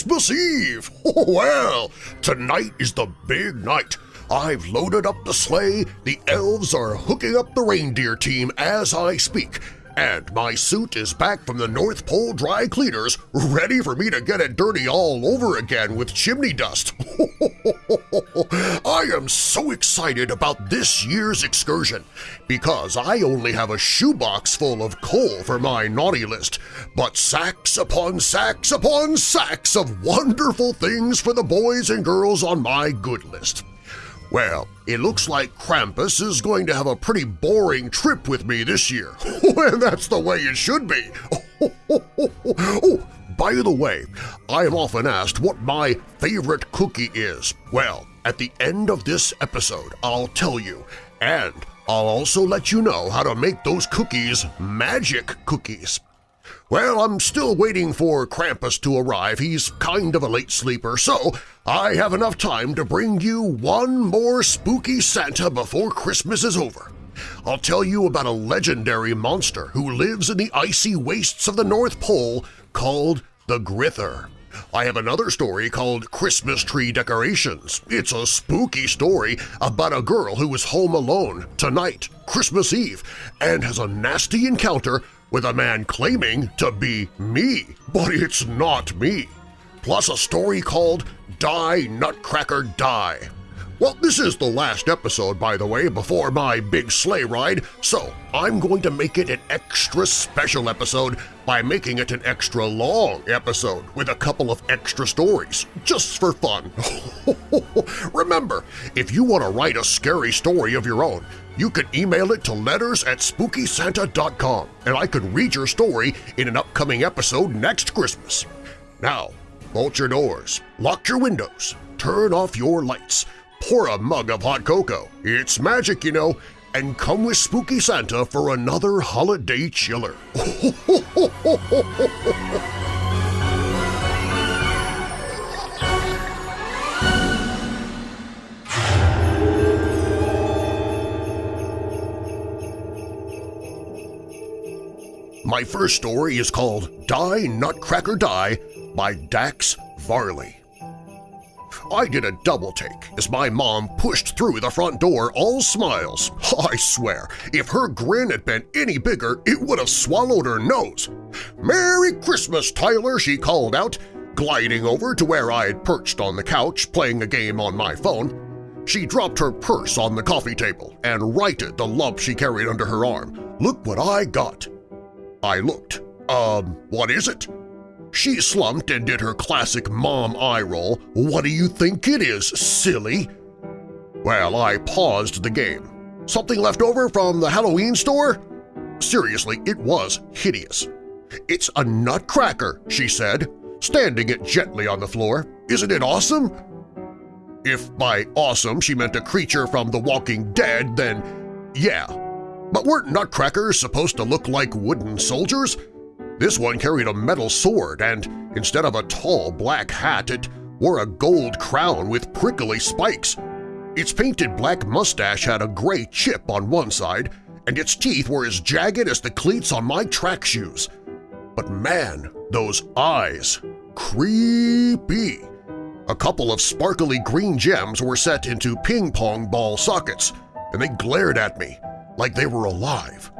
Christmas Eve! Oh, well, tonight is the big night. I've loaded up the sleigh, the elves are hooking up the reindeer team as I speak, and my suit is back from the North Pole dry cleaners, ready for me to get it dirty all over again with chimney dust. I am so excited about this year's excursion because I only have a shoebox full of coal for my naughty list, but sacks upon sacks upon sacks of wonderful things for the boys and girls on my good list. Well, it looks like Krampus is going to have a pretty boring trip with me this year, and that's the way it should be. oh, by the way, I am often asked what my favorite cookie is. Well, at the end of this episode, I'll tell you, and I'll also let you know how to make those cookies magic cookies. Well, I'm still waiting for Krampus to arrive. He's kind of a late sleeper, so I have enough time to bring you one more spooky Santa before Christmas is over. I'll tell you about a legendary monster who lives in the icy wastes of the North Pole called the Grither. I have another story called Christmas Tree Decorations. It's a spooky story about a girl who is home alone tonight, Christmas Eve, and has a nasty encounter with a man claiming to be me, but it's not me. Plus a story called Die Nutcracker Die. Well, this is the last episode, by the way, before my big sleigh ride, so I'm going to make it an extra special episode by making it an extra long episode with a couple of extra stories, just for fun. Remember, if you want to write a scary story of your own, you can email it to letters at SpookySanta.com and I can read your story in an upcoming episode next Christmas. Now, bolt your doors, lock your windows, turn off your lights, pour a mug of hot cocoa, it's magic, you know, and come with Spooky Santa for another holiday chiller. My first story is called Die Nutcracker Die by Dax Varley. I did a double take as my mom pushed through the front door all smiles. I swear, if her grin had been any bigger, it would have swallowed her nose. Merry Christmas, Tyler, she called out, gliding over to where I had perched on the couch playing a game on my phone. She dropped her purse on the coffee table and righted the lump she carried under her arm. Look what I got! I looked. Um, what is it? She slumped and did her classic mom eye roll. What do you think it is, silly? Well, I paused the game. Something left over from the Halloween store? Seriously, it was hideous. It's a nutcracker, she said, standing it gently on the floor. Isn't it awesome? If by awesome she meant a creature from The Walking Dead, then yeah. But weren't nutcrackers supposed to look like wooden soldiers? This one carried a metal sword and, instead of a tall black hat, it wore a gold crown with prickly spikes. Its painted black mustache had a gray chip on one side, and its teeth were as jagged as the cleats on my track shoes. But man, those eyes! Creepy! A couple of sparkly green gems were set into ping-pong ball sockets, and they glared at me like they were alive.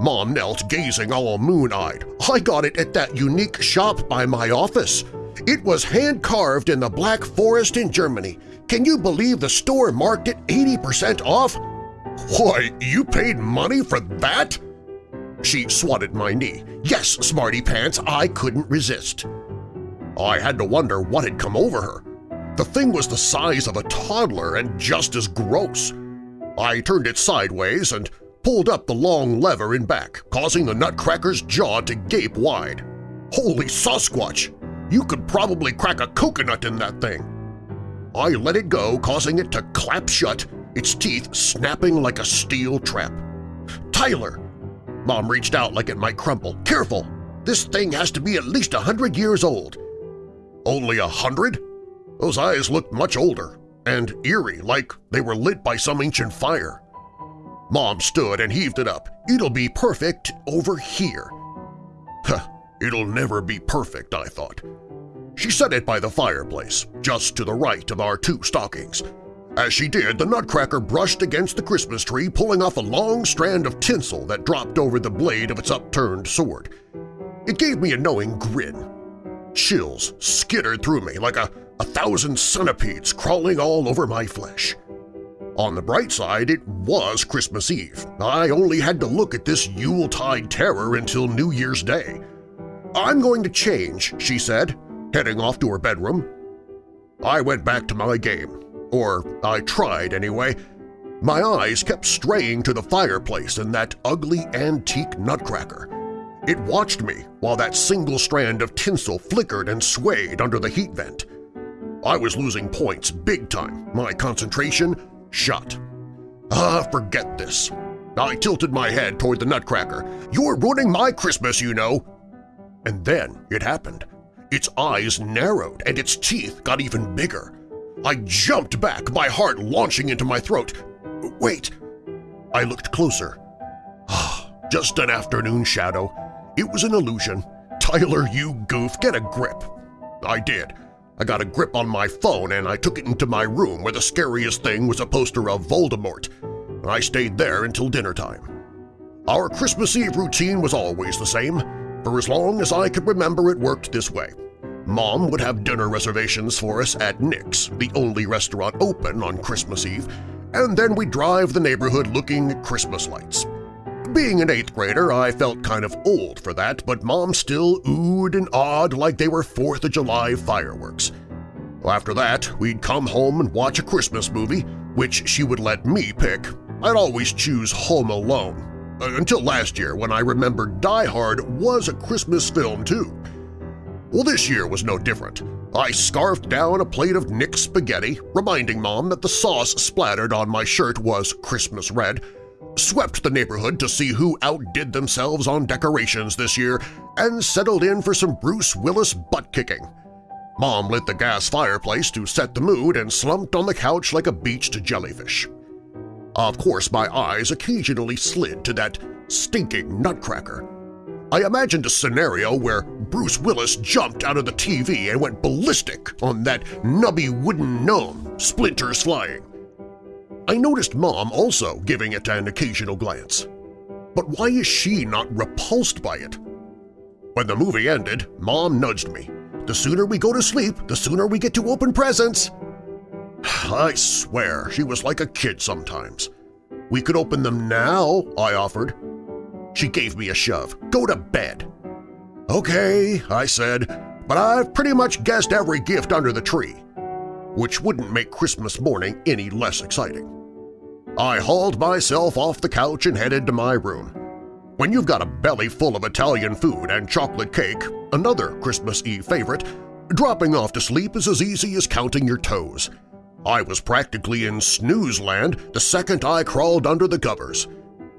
Mom knelt, gazing all moon-eyed. I got it at that unique shop by my office. It was hand-carved in the Black Forest in Germany. Can you believe the store marked it 80% off? Why, you paid money for that? She swatted my knee. Yes, smarty pants, I couldn't resist. I had to wonder what had come over her. The thing was the size of a toddler and just as gross. I turned it sideways and pulled up the long lever in back, causing the nutcracker's jaw to gape wide. Holy Sasquatch! You could probably crack a coconut in that thing! I let it go, causing it to clap shut, its teeth snapping like a steel trap. Tyler! Mom reached out like it might crumple. Careful! This thing has to be at least a hundred years old. Only a hundred? Those eyes looked much older and eerie, like they were lit by some ancient fire. Mom stood and heaved it up. It'll be perfect over here. Huh, it'll never be perfect, I thought. She set it by the fireplace, just to the right of our two stockings. As she did, the nutcracker brushed against the Christmas tree, pulling off a long strand of tinsel that dropped over the blade of its upturned sword. It gave me a knowing grin. Chills skittered through me like a, a thousand centipedes crawling all over my flesh. On the bright side, it was Christmas Eve. I only had to look at this Yuletide terror until New Year's Day. I'm going to change, she said, heading off to her bedroom. I went back to my game, or I tried anyway. My eyes kept straying to the fireplace and that ugly antique nutcracker. It watched me while that single strand of tinsel flickered and swayed under the heat vent. I was losing points big time, my concentration shut. Ah, forget this. I tilted my head toward the nutcracker. You're ruining my Christmas, you know! And then it happened. Its eyes narrowed and its teeth got even bigger. I jumped back, my heart launching into my throat. Wait! I looked closer. Ah, just an afternoon shadow. It was an illusion. Tyler, you goof, get a grip. I did. I got a grip on my phone and I took it into my room where the scariest thing was a poster of Voldemort. I stayed there until dinner time. Our Christmas Eve routine was always the same. For as long as I could remember it worked this way. Mom would have dinner reservations for us at Nick's, the only restaurant open on Christmas Eve, and then we'd drive the neighborhood looking at Christmas lights. Being an eighth grader, I felt kind of old for that, but Mom still oohed and awed like they were Fourth of July fireworks. After that, we'd come home and watch a Christmas movie, which she would let me pick. I'd always choose Home Alone, uh, until last year when I remembered Die Hard was a Christmas film too. Well, this year was no different. I scarfed down a plate of Nick's spaghetti, reminding Mom that the sauce splattered on my shirt was Christmas red, swept the neighborhood to see who outdid themselves on decorations this year, and settled in for some Bruce Willis butt-kicking. Mom lit the gas fireplace to set the mood and slumped on the couch like a beached jellyfish. Of course, my eyes occasionally slid to that stinking nutcracker. I imagined a scenario where Bruce Willis jumped out of the TV and went ballistic on that nubby wooden gnome, splinters flying. I noticed Mom also giving it an occasional glance. But why is she not repulsed by it? When the movie ended, Mom nudged me. The sooner we go to sleep, the sooner we get to open presents. I swear she was like a kid sometimes. We could open them now, I offered. She gave me a shove. Go to bed. Okay, I said, but I've pretty much guessed every gift under the tree, which wouldn't make Christmas morning any less exciting. I hauled myself off the couch and headed to my room. When you've got a belly full of Italian food and chocolate cake, another Christmas Eve favorite, dropping off to sleep is as easy as counting your toes. I was practically in snooze land the second I crawled under the covers.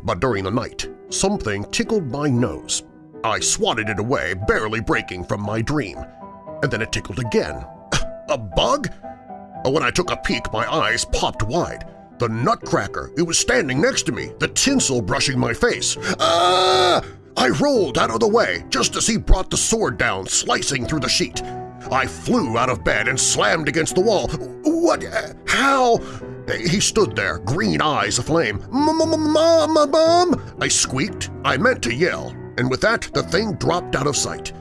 But during the night, something tickled my nose. I swatted it away, barely breaking from my dream. And then it tickled again. A bug? When I took a peek, my eyes popped wide. The nutcracker, it was standing next to me, the tinsel brushing my face. Ah! I rolled out of the way just as he brought the sword down, slicing through the sheet. I flew out of bed and slammed against the wall. What? How? He stood there, green eyes aflame. Mom, mom! I squeaked. I meant to yell, and with that the thing dropped out of sight.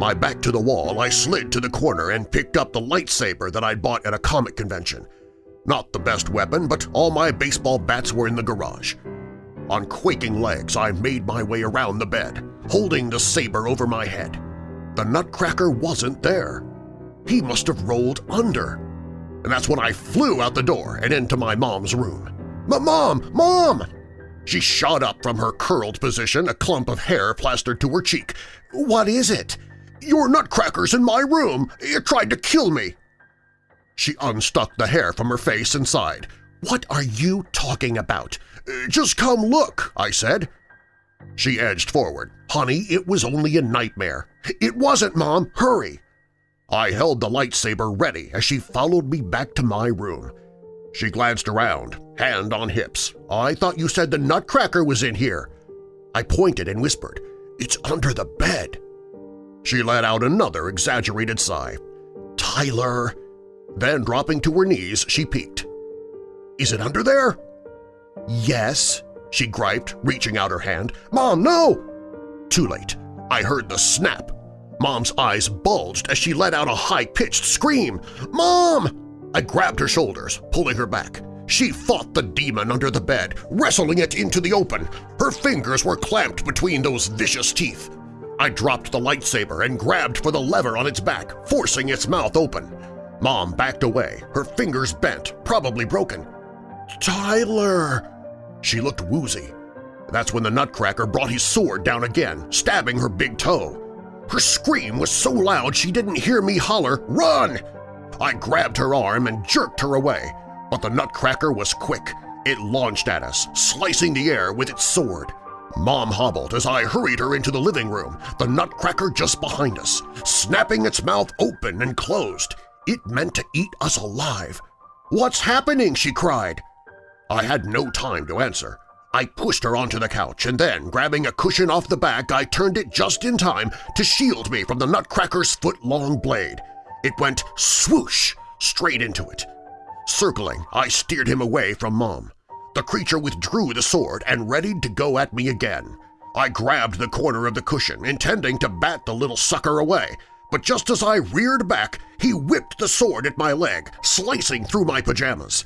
My back to the wall, I slid to the corner and picked up the lightsaber that I'd bought at a comic convention. Not the best weapon, but all my baseball bats were in the garage. On quaking legs, I made my way around the bed, holding the saber over my head. The nutcracker wasn't there. He must have rolled under. And that's when I flew out the door and into my mom's room. Mom! Mom! She shot up from her curled position, a clump of hair plastered to her cheek. What is it? Your nutcracker's in my room! It tried to kill me! She unstuck the hair from her face and sighed. "'What are you talking about?' "'Just come look,' I said. She edged forward. "'Honey, it was only a nightmare.' "'It wasn't, Mom! Hurry!' I held the lightsaber ready as she followed me back to my room. She glanced around, hand on hips. "'I thought you said the nutcracker was in here.' I pointed and whispered, "'It's under the bed.' She let out another exaggerated sigh. Tyler! Then, dropping to her knees, she peeked. Is it under there? Yes, she griped, reaching out her hand. Mom, no! Too late. I heard the snap. Mom's eyes bulged as she let out a high-pitched scream. Mom! I grabbed her shoulders, pulling her back. She fought the demon under the bed, wrestling it into the open. Her fingers were clamped between those vicious teeth. I dropped the lightsaber and grabbed for the lever on its back, forcing its mouth open. Mom backed away, her fingers bent, probably broken. Tyler! She looked woozy. That's when the Nutcracker brought his sword down again, stabbing her big toe. Her scream was so loud she didn't hear me holler, Run! I grabbed her arm and jerked her away, but the Nutcracker was quick. It launched at us, slicing the air with its sword. Mom hobbled as I hurried her into the living room, the nutcracker just behind us, snapping its mouth open and closed. It meant to eat us alive. "'What's happening?' she cried. I had no time to answer. I pushed her onto the couch and then, grabbing a cushion off the back, I turned it just in time to shield me from the nutcracker's foot-long blade. It went swoosh straight into it. Circling, I steered him away from Mom. The creature withdrew the sword and readied to go at me again. I grabbed the corner of the cushion, intending to bat the little sucker away, but just as I reared back, he whipped the sword at my leg, slicing through my pajamas.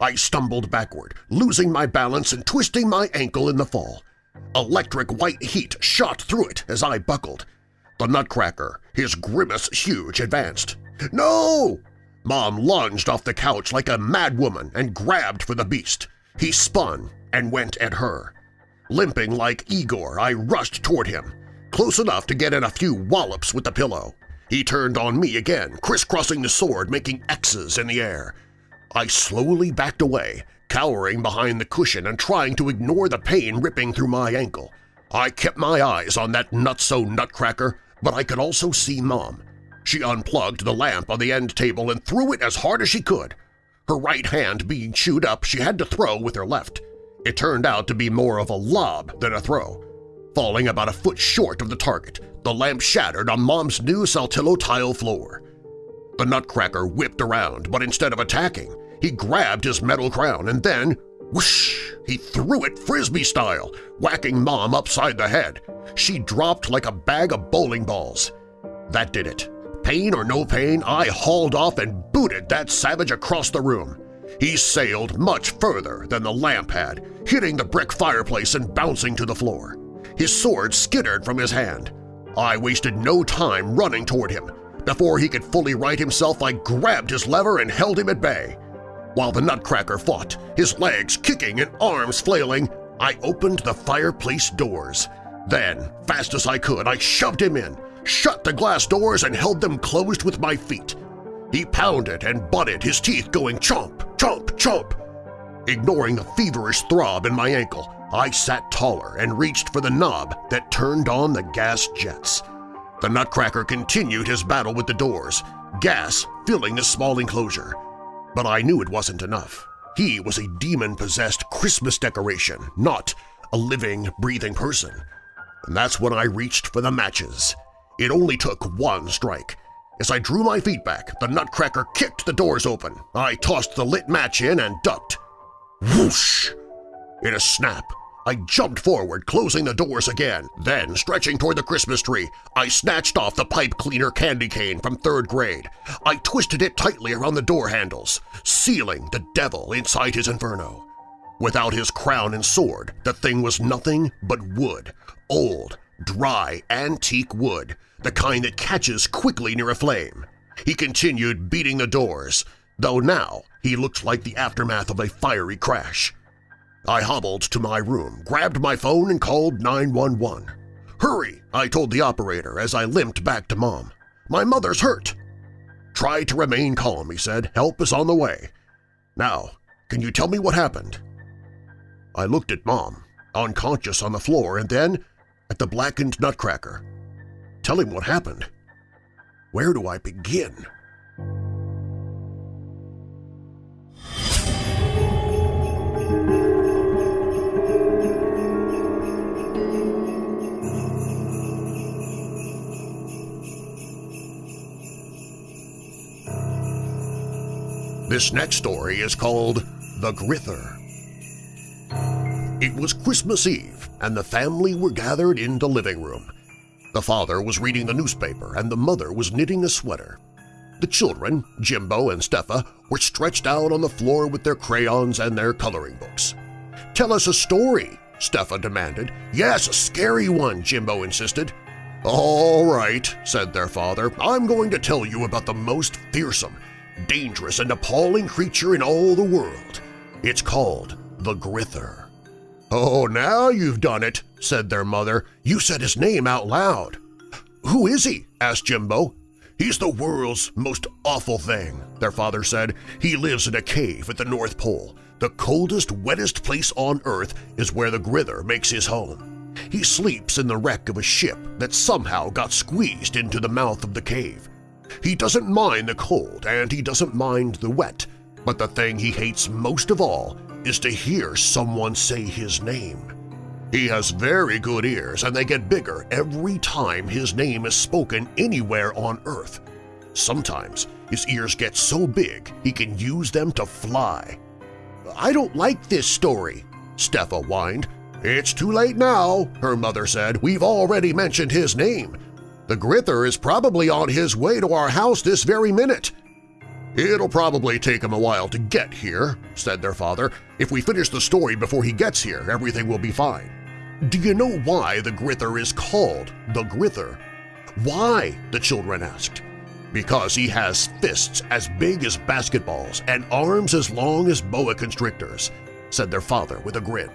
I stumbled backward, losing my balance and twisting my ankle in the fall. Electric white heat shot through it as I buckled. The nutcracker, his grimace huge, advanced. "'No!' Mom lunged off the couch like a madwoman and grabbed for the beast. He spun and went at her. Limping like Igor, I rushed toward him, close enough to get in a few wallops with the pillow. He turned on me again, crisscrossing the sword, making X's in the air. I slowly backed away, cowering behind the cushion and trying to ignore the pain ripping through my ankle. I kept my eyes on that nutso nutcracker, but I could also see Mom. She unplugged the lamp on the end table and threw it as hard as she could. Her right hand being chewed up, she had to throw with her left. It turned out to be more of a lob than a throw. Falling about a foot short of the target, the lamp shattered on Mom's new Saltillo tile floor. The nutcracker whipped around, but instead of attacking, he grabbed his metal crown and then, whoosh, he threw it frisbee style, whacking Mom upside the head. She dropped like a bag of bowling balls. That did it. Pain or no pain, I hauled off and booted that savage across the room. He sailed much further than the lamp had, hitting the brick fireplace and bouncing to the floor. His sword skittered from his hand. I wasted no time running toward him. Before he could fully right himself, I grabbed his lever and held him at bay. While the nutcracker fought, his legs kicking and arms flailing, I opened the fireplace doors. Then, fast as I could, I shoved him in, shut the glass doors and held them closed with my feet. He pounded and butted, his teeth going chomp, chomp, chomp. Ignoring the feverish throb in my ankle, I sat taller and reached for the knob that turned on the gas jets. The nutcracker continued his battle with the doors, gas filling the small enclosure. But I knew it wasn't enough. He was a demon-possessed Christmas decoration, not a living, breathing person. And that's when I reached for the matches. It only took one strike. As I drew my feet back, the nutcracker kicked the doors open. I tossed the lit match in and ducked. Whoosh! In a snap, I jumped forward, closing the doors again. Then, stretching toward the Christmas tree, I snatched off the pipe cleaner candy cane from third grade. I twisted it tightly around the door handles, sealing the devil inside his inferno. Without his crown and sword, the thing was nothing but wood, old, dry, antique wood, the kind that catches quickly near a flame. He continued beating the doors, though now he looked like the aftermath of a fiery crash. I hobbled to my room, grabbed my phone, and called 911. Hurry, I told the operator as I limped back to Mom. My mother's hurt. Try to remain calm, he said. Help is on the way. Now, can you tell me what happened? I looked at Mom, unconscious on the floor, and then at the blackened nutcracker. Tell him what happened. Where do I begin? This next story is called The Grither. It was Christmas Eve and the family were gathered in the living room. The father was reading the newspaper and the mother was knitting a sweater. The children, Jimbo and Steffa, were stretched out on the floor with their crayons and their coloring books. "'Tell us a story,' Steffa demanded. "'Yes, a scary one,' Jimbo insisted. "'All right,' said their father. "'I'm going to tell you about the most fearsome, dangerous, and appalling creature in all the world. It's called the Grither.' "'Oh, now you've done it,' said their mother. "'You said his name out loud.' "'Who is he?' asked Jimbo. "'He's the world's most awful thing,' their father said. "'He lives in a cave at the North Pole. The coldest, wettest place on Earth is where the Grither makes his home. He sleeps in the wreck of a ship that somehow got squeezed into the mouth of the cave. He doesn't mind the cold and he doesn't mind the wet, but the thing he hates most of all is to hear someone say his name. He has very good ears and they get bigger every time his name is spoken anywhere on Earth. Sometimes his ears get so big he can use them to fly. I don't like this story, Steffa whined. It's too late now, her mother said. We've already mentioned his name. The Grither is probably on his way to our house this very minute. It'll probably take him a while to get here, said their father. If we finish the story before he gets here, everything will be fine. Do you know why the Grither is called the Grither? Why? the children asked. Because he has fists as big as basketballs and arms as long as boa constrictors, said their father with a grin.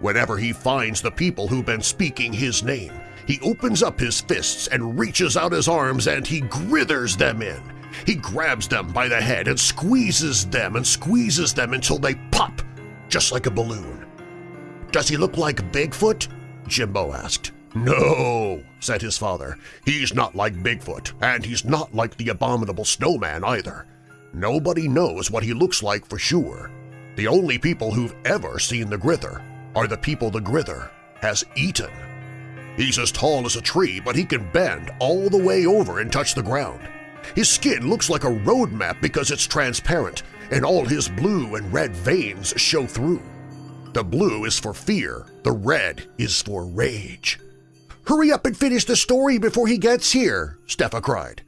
Whenever he finds the people who've been speaking his name, he opens up his fists and reaches out his arms and he grithers them in. He grabs them by the head and squeezes them and squeezes them until they pop, just like a balloon. Does he look like Bigfoot? Jimbo asked. No, said his father. He's not like Bigfoot, and he's not like the abominable snowman either. Nobody knows what he looks like for sure. The only people who've ever seen the Grither are the people the Grither has eaten. He's as tall as a tree, but he can bend all the way over and touch the ground. His skin looks like a road map because it's transparent, and all his blue and red veins show through. The blue is for fear, the red is for rage. "'Hurry up and finish the story before he gets here!' Steffa cried.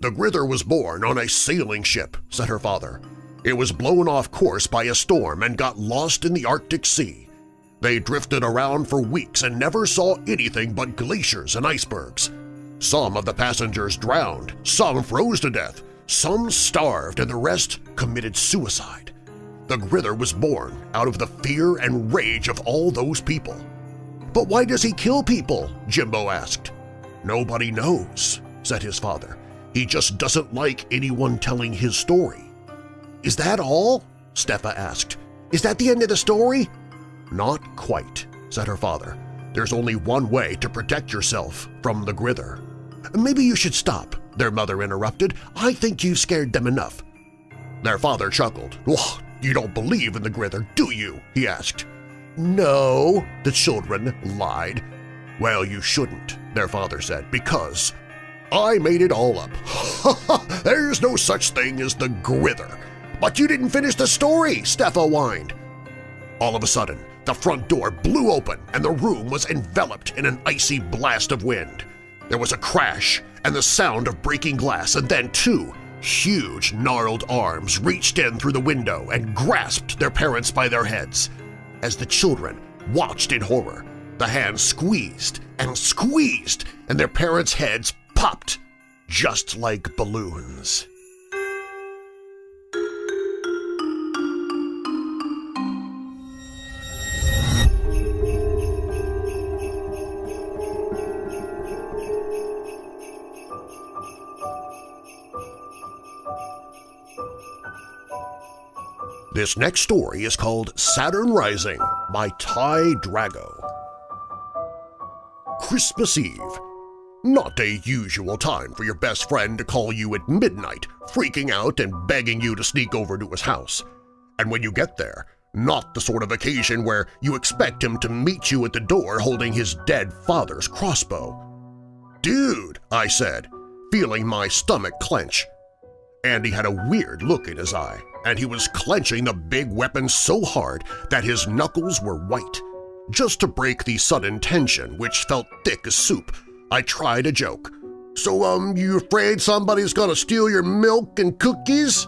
The Grither was born on a sailing ship, said her father. It was blown off course by a storm and got lost in the Arctic Sea. They drifted around for weeks and never saw anything but glaciers and icebergs. Some of the passengers drowned, some froze to death, some starved, and the rest committed suicide. The Grither was born out of the fear and rage of all those people. But why does he kill people? Jimbo asked. Nobody knows, said his father. He just doesn't like anyone telling his story. Is that all? Steffa asked. Is that the end of the story? Not quite, said her father. There's only one way to protect yourself from the Grither. Maybe you should stop, their mother interrupted. I think you've scared them enough. Their father chuckled. Oh, you don't believe in the Grither, do you? he asked. No, the children lied. Well, you shouldn't, their father said, because I made it all up. There's no such thing as the Grither. But you didn't finish the story, Steffa whined. All of a sudden, the front door blew open and the room was enveloped in an icy blast of wind. There was a crash and the sound of breaking glass, and then two huge, gnarled arms reached in through the window and grasped their parents by their heads. As the children watched in horror, the hands squeezed and squeezed, and their parents' heads popped just like balloons. This next story is called Saturn Rising by Ty Drago. Christmas Eve. Not a usual time for your best friend to call you at midnight, freaking out and begging you to sneak over to his house. And when you get there, not the sort of occasion where you expect him to meet you at the door holding his dead father's crossbow. Dude, I said, feeling my stomach clench. Andy had a weird look in his eye. And he was clenching the big weapon so hard that his knuckles were white. Just to break the sudden tension, which felt thick as soup, I tried a joke. So, um, you afraid somebody's gonna steal your milk and cookies?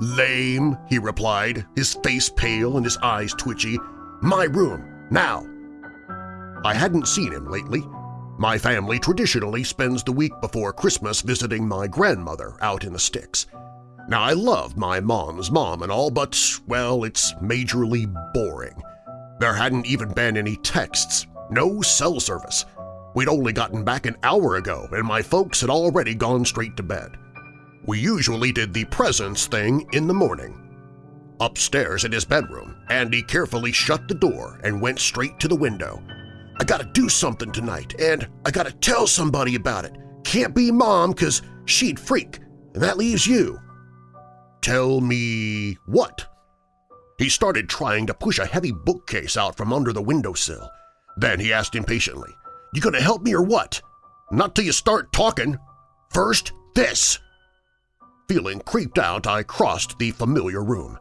Lame, he replied, his face pale and his eyes twitchy. My room, now. I hadn't seen him lately. My family traditionally spends the week before Christmas visiting my grandmother out in the sticks. Now, I love my mom's mom and all, but, well, it's majorly boring. There hadn't even been any texts, no cell service. We'd only gotten back an hour ago and my folks had already gone straight to bed. We usually did the presents thing in the morning. Upstairs in his bedroom, Andy carefully shut the door and went straight to the window. I gotta do something tonight, and I gotta tell somebody about it. Can't be Mom because she'd freak, and that leaves you. Tell me what? He started trying to push a heavy bookcase out from under the windowsill. Then he asked impatiently, You gonna help me or what? Not till you start talking. First, this. Feeling creeped out, I crossed the familiar room.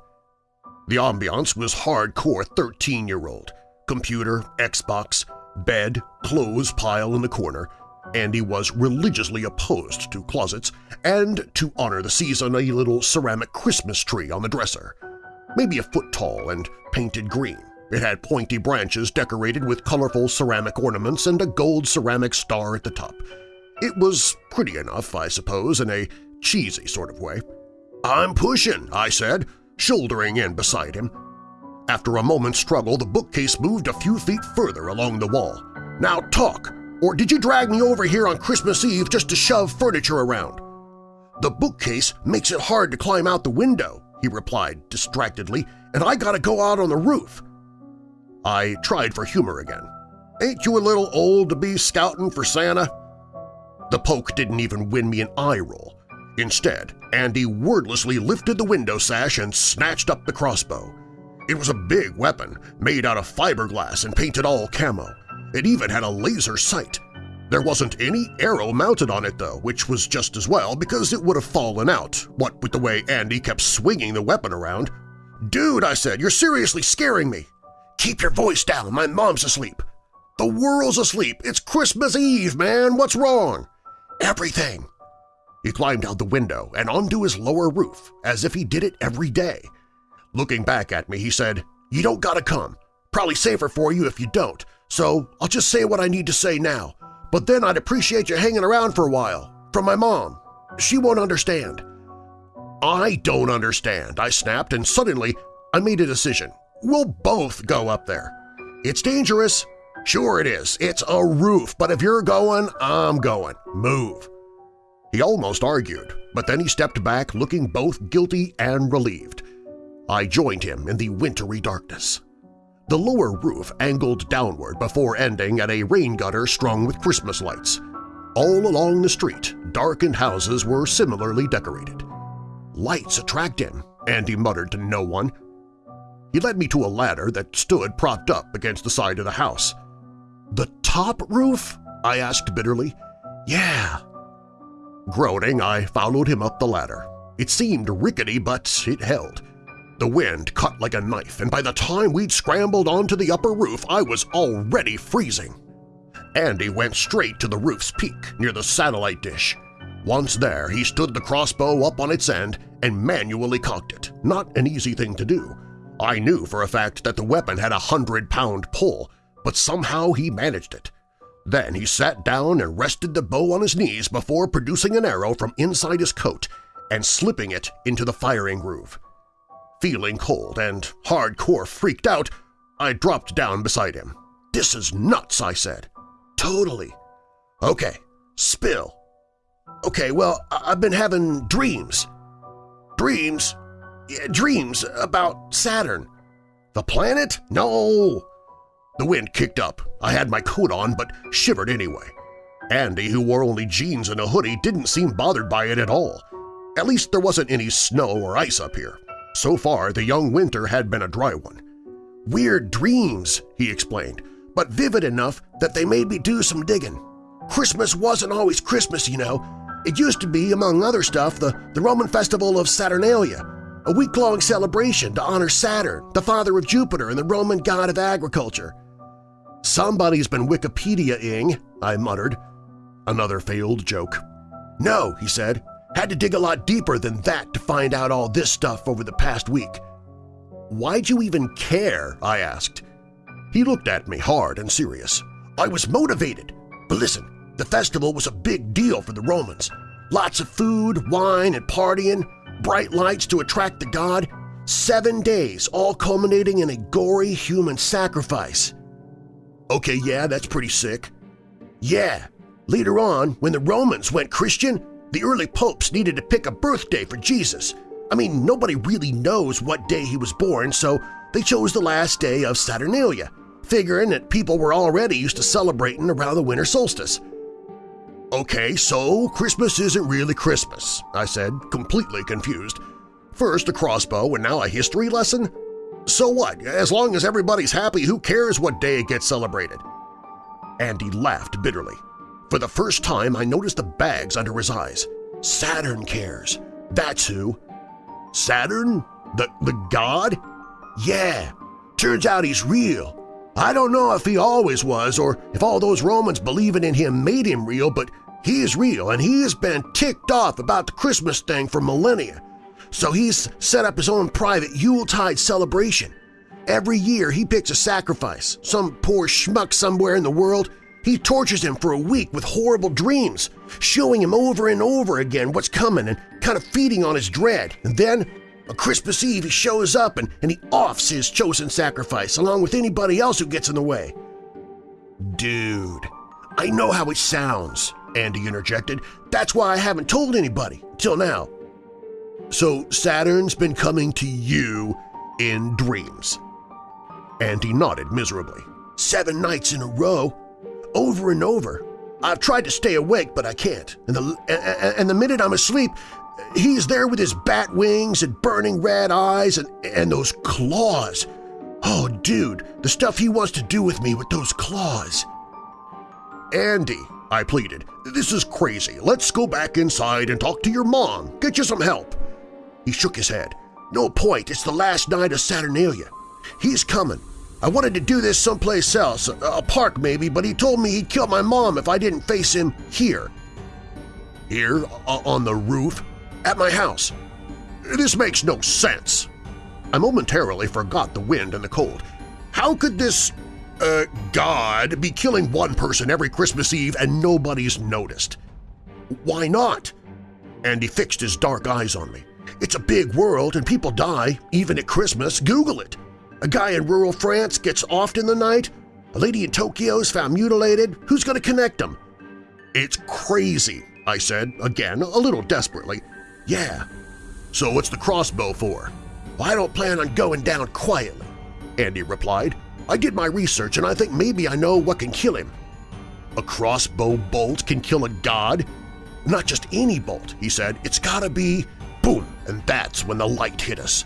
The ambiance was hardcore 13-year-old. Computer, Xbox, bed, clothes pile in the corner. Andy was religiously opposed to closets and, to honor the season, a little ceramic Christmas tree on the dresser. Maybe a foot tall and painted green. It had pointy branches decorated with colorful ceramic ornaments and a gold ceramic star at the top. It was pretty enough, I suppose, in a cheesy sort of way. "'I'm pushing,' I said, shouldering in beside him. After a moment's struggle, the bookcase moved a few feet further along the wall. "'Now talk! Or did you drag me over here on Christmas Eve just to shove furniture around?' "'The bookcase makes it hard to climb out the window,' he replied distractedly, "'and I gotta go out on the roof.' I tried for humor again. "'Ain't you a little old to be scouting for Santa?' The poke didn't even win me an eye roll. Instead, Andy wordlessly lifted the window sash and snatched up the crossbow. It was a big weapon, made out of fiberglass and painted all camo. It even had a laser sight. There wasn't any arrow mounted on it, though, which was just as well because it would have fallen out, what with the way Andy kept swinging the weapon around. "'Dude,' I said, you're seriously scaring me!' "'Keep your voice down, my mom's asleep!' "'The world's asleep! It's Christmas Eve, man! What's wrong?' "'Everything!' He climbed out the window and onto his lower roof, as if he did it every day. Looking back at me, he said, You don't gotta come. Probably safer for you if you don't, so I'll just say what I need to say now. But then I'd appreciate you hanging around for a while. From my mom. She won't understand. I don't understand, I snapped, and suddenly I made a decision. We'll both go up there. It's dangerous. Sure it is. It's a roof, but if you're going, I'm going. Move. He almost argued, but then he stepped back looking both guilty and relieved. I joined him in the wintry darkness. The lower roof angled downward before ending at a rain gutter strung with Christmas lights. All along the street, darkened houses were similarly decorated. Lights attract him, Andy muttered to no one. He led me to a ladder that stood propped up against the side of the house. "'The top roof?' I asked bitterly. "'Yeah.' Groaning, I followed him up the ladder. It seemed rickety, but it held. The wind cut like a knife, and by the time we'd scrambled onto the upper roof, I was already freezing. Andy went straight to the roof's peak near the satellite dish. Once there, he stood the crossbow up on its end and manually cocked it, not an easy thing to do. I knew for a fact that the weapon had a hundred-pound pull, but somehow he managed it. Then he sat down and rested the bow on his knees before producing an arrow from inside his coat and slipping it into the firing groove. Feeling cold and hardcore freaked out, I dropped down beside him. This is nuts, I said. Totally. Okay, spill. Okay, well, I've been having dreams. Dreams? Yeah, dreams about Saturn. The planet? No. The wind kicked up. I had my coat on but shivered anyway. Andy, who wore only jeans and a hoodie, didn't seem bothered by it at all. At least there wasn't any snow or ice up here. So far, the young winter had been a dry one. Weird dreams, he explained, but vivid enough that they made me do some digging. Christmas wasn't always Christmas, you know. It used to be, among other stuff, the, the Roman festival of Saturnalia. A week-long celebration to honor Saturn, the father of Jupiter and the Roman god of agriculture. Somebody's been Wikipedia-ing, I muttered. Another failed joke. No, he said. Had to dig a lot deeper than that to find out all this stuff over the past week. Why'd you even care? I asked. He looked at me hard and serious. I was motivated. But listen, the festival was a big deal for the Romans. Lots of food, wine, and partying, bright lights to attract the god, seven days all culminating in a gory human sacrifice. Okay, yeah, that's pretty sick. Yeah, later on, when the Romans went Christian, the early popes needed to pick a birthday for Jesus. I mean, nobody really knows what day he was born, so they chose the last day of Saturnalia, figuring that people were already used to celebrating around the winter solstice. Okay, so Christmas isn't really Christmas, I said, completely confused. First a crossbow and now a history lesson? So what? As long as everybody's happy, who cares what day it gets celebrated? Andy laughed bitterly. For the first time, I noticed the bags under his eyes. Saturn cares. That's who. Saturn? The, the god? Yeah, turns out he's real. I don't know if he always was or if all those Romans believing in him made him real, but he is real and he has been ticked off about the Christmas thing for millennia. So he's set up his own private Yuletide celebration. Every year he picks a sacrifice, some poor schmuck somewhere in the world. He tortures him for a week with horrible dreams, showing him over and over again what's coming and kind of feeding on his dread. And then, on Christmas Eve, he shows up and, and he offs his chosen sacrifice along with anybody else who gets in the way. Dude, I know how it sounds, Andy interjected. That's why I haven't told anybody, till now. So Saturn's been coming to you in dreams. Andy nodded miserably. Seven nights in a row, over and over. I've tried to stay awake, but I can't. And the, and the minute I'm asleep, he's there with his bat wings and burning red eyes and, and those claws. Oh, dude, the stuff he wants to do with me with those claws. Andy, I pleaded, this is crazy. Let's go back inside and talk to your mom. Get you some help. He shook his head. No point, it's the last night of Saturnalia. He's coming. I wanted to do this someplace else, a park maybe, but he told me he'd kill my mom if I didn't face him here. Here? On the roof? At my house. This makes no sense. I momentarily forgot the wind and the cold. How could this, uh, God be killing one person every Christmas Eve and nobody's noticed? Why not? And he fixed his dark eyes on me. It's a big world and people die, even at Christmas. Google it. A guy in rural France gets offed in the night. A lady in Tokyo is found mutilated. Who's going to connect them? It's crazy, I said, again, a little desperately. Yeah. So what's the crossbow for? Well, I don't plan on going down quietly, Andy replied. I did my research and I think maybe I know what can kill him. A crossbow bolt can kill a god? Not just any bolt, he said. It's gotta be Boom! And that's when the light hit us.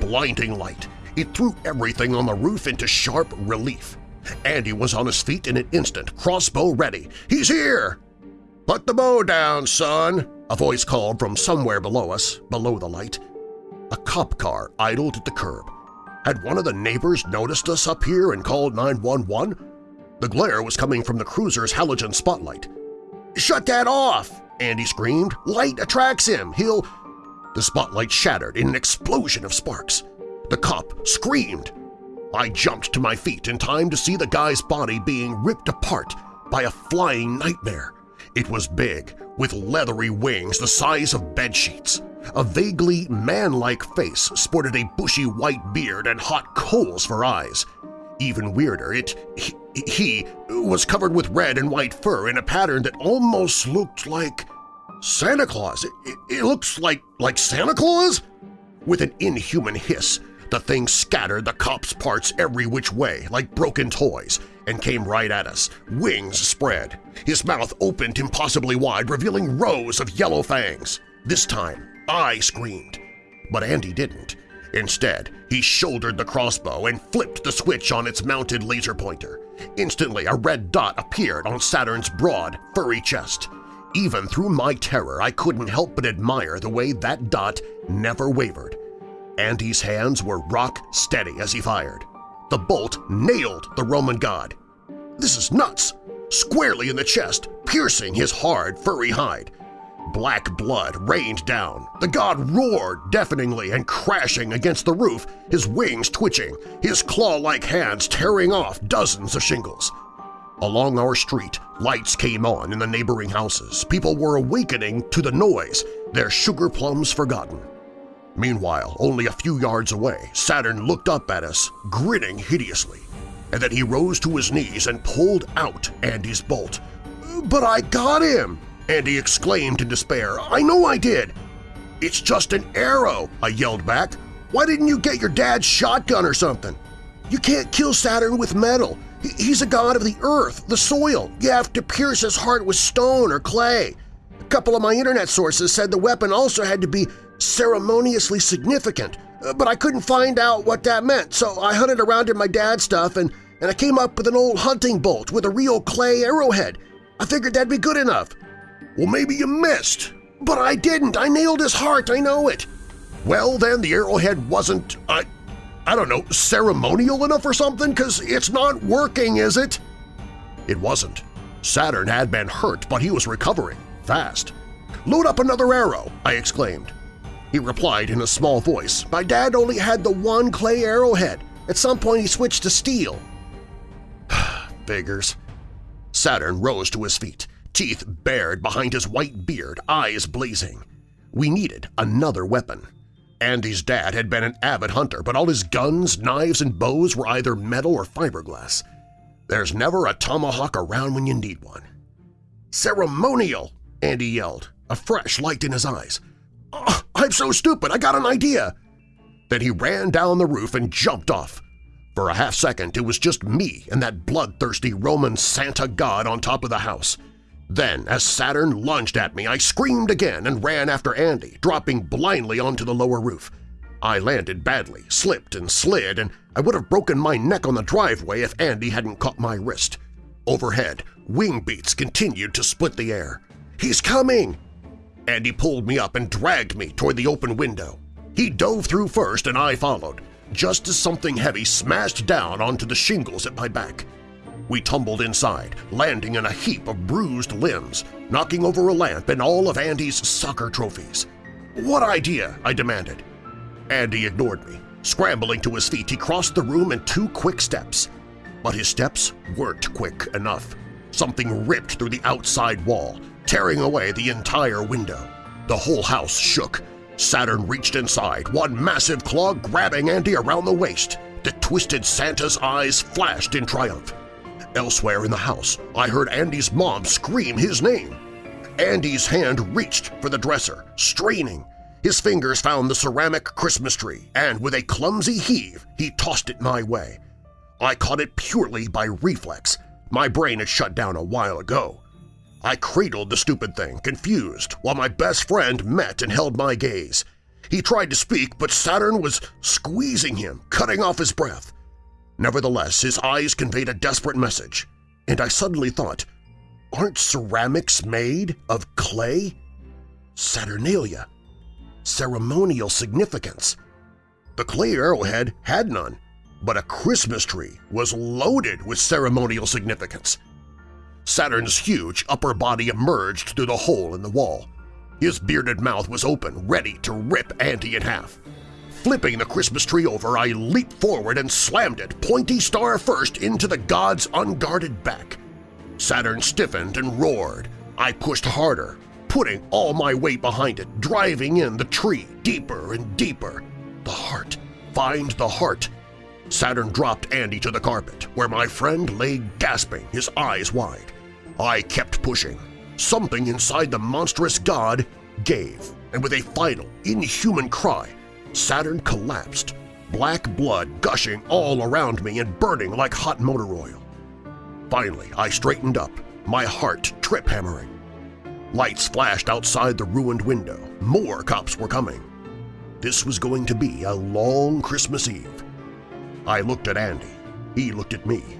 Blinding light. It threw everything on the roof into sharp relief. Andy was on his feet in an instant, crossbow ready. He's here! Put the bow down, son, a voice called from somewhere below us, below the light. A cop car idled at the curb. Had one of the neighbors noticed us up here and called 911? The glare was coming from the cruiser's halogen spotlight. "'Shut that off!' Andy screamed. "'Light attracts him. He'll the spotlight shattered in an explosion of sparks. The cop screamed. I jumped to my feet in time to see the guy's body being ripped apart by a flying nightmare. It was big, with leathery wings the size of bedsheets. A vaguely man-like face sported a bushy white beard and hot coals for eyes. Even weirder, it he, he was covered with red and white fur in a pattern that almost looked like Santa Claus! It, it, it, looks like, like Santa Claus? With an inhuman hiss, the thing scattered the cop's parts every which way like broken toys and came right at us, wings spread. His mouth opened impossibly wide, revealing rows of yellow fangs. This time, I screamed. But Andy didn't. Instead, he shouldered the crossbow and flipped the switch on its mounted laser pointer. Instantly, a red dot appeared on Saturn's broad, furry chest. Even through my terror, I couldn't help but admire the way that dot never wavered. Andy's hands were rock steady as he fired. The bolt nailed the Roman god. This is nuts! Squarely in the chest, piercing his hard, furry hide. Black blood rained down. The god roared deafeningly and crashing against the roof, his wings twitching, his claw-like hands tearing off dozens of shingles. Along our street, lights came on in the neighboring houses. People were awakening to the noise, their sugar plums forgotten. Meanwhile, only a few yards away, Saturn looked up at us, grinning hideously, and then he rose to his knees and pulled out Andy's bolt. "'But I got him!' Andy exclaimed in despair. "'I know I did!' "'It's just an arrow!' I yelled back. "'Why didn't you get your dad's shotgun or something? You can't kill Saturn with metal. He's a god of the earth, the soil. You have to pierce his heart with stone or clay. A couple of my internet sources said the weapon also had to be ceremoniously significant, uh, but I couldn't find out what that meant, so I hunted around in my dad's stuff and, and I came up with an old hunting bolt with a real clay arrowhead. I figured that'd be good enough. Well, maybe you missed. But I didn't. I nailed his heart, I know it. Well, then the arrowhead wasn't, uh, I don't know, ceremonial enough or something? Because it's not working, is it? It wasn't. Saturn had been hurt, but he was recovering, fast. Load up another arrow, I exclaimed. He replied in a small voice, My dad only had the one clay arrowhead. At some point he switched to steel. Figures. Saturn rose to his feet, teeth bared behind his white beard, eyes blazing. We needed another weapon. Andy's dad had been an avid hunter, but all his guns, knives, and bows were either metal or fiberglass. There's never a tomahawk around when you need one. Ceremonial! Andy yelled, a fresh light in his eyes. I'm so stupid, I got an idea! Then he ran down the roof and jumped off. For a half second, it was just me and that bloodthirsty Roman Santa god on top of the house. Then, as Saturn lunged at me, I screamed again and ran after Andy, dropping blindly onto the lower roof. I landed badly, slipped and slid, and I would have broken my neck on the driveway if Andy hadn't caught my wrist. Overhead, wing beats continued to split the air. "'He's coming!' Andy pulled me up and dragged me toward the open window. He dove through first and I followed, just as something heavy smashed down onto the shingles at my back. We tumbled inside, landing in a heap of bruised limbs, knocking over a lamp and all of Andy's soccer trophies. What idea? I demanded. Andy ignored me. Scrambling to his feet, he crossed the room in two quick steps. But his steps weren't quick enough. Something ripped through the outside wall, tearing away the entire window. The whole house shook. Saturn reached inside, one massive claw grabbing Andy around the waist. The twisted Santa's eyes flashed in triumph. Elsewhere in the house, I heard Andy's mom scream his name. Andy's hand reached for the dresser, straining. His fingers found the ceramic Christmas tree, and with a clumsy heave, he tossed it my way. I caught it purely by reflex. My brain had shut down a while ago. I cradled the stupid thing, confused, while my best friend met and held my gaze. He tried to speak, but Saturn was squeezing him, cutting off his breath. Nevertheless, his eyes conveyed a desperate message, and I suddenly thought, aren't ceramics made of clay? Saturnalia. Ceremonial significance. The clay arrowhead had none, but a Christmas tree was loaded with ceremonial significance. Saturn's huge upper body emerged through the hole in the wall. His bearded mouth was open, ready to rip Andy in half. Flipping the Christmas tree over, I leaped forward and slammed it, pointy star first, into the god's unguarded back. Saturn stiffened and roared. I pushed harder, putting all my weight behind it, driving in the tree deeper and deeper. The heart. Find the heart. Saturn dropped Andy to the carpet, where my friend lay gasping, his eyes wide. I kept pushing. Something inside the monstrous god gave, and with a final, inhuman cry, Saturn collapsed, black blood gushing all around me and burning like hot motor oil. Finally, I straightened up, my heart trip-hammering. Lights flashed outside the ruined window. More cops were coming. This was going to be a long Christmas Eve. I looked at Andy. He looked at me.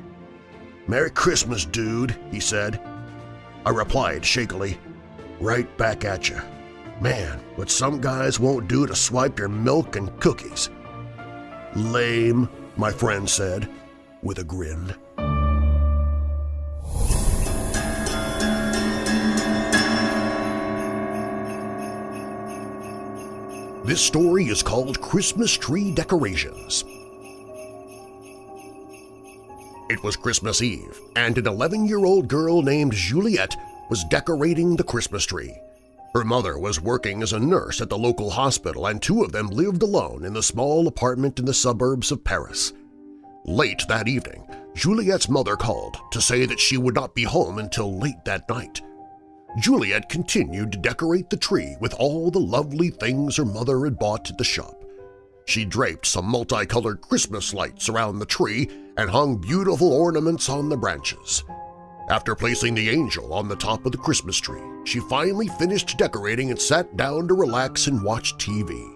"'Merry Christmas, dude,' he said. I replied shakily, "'Right back at you.' Man, what some guys won't do to swipe your milk and cookies. Lame, my friend said, with a grin. This story is called Christmas Tree Decorations. It was Christmas Eve, and an 11-year-old girl named Juliette was decorating the Christmas tree. Her mother was working as a nurse at the local hospital and two of them lived alone in the small apartment in the suburbs of Paris. Late that evening, Juliette's mother called to say that she would not be home until late that night. Juliette continued to decorate the tree with all the lovely things her mother had bought at the shop. She draped some multicolored Christmas lights around the tree and hung beautiful ornaments on the branches. After placing the angel on the top of the Christmas tree, she finally finished decorating and sat down to relax and watch TV.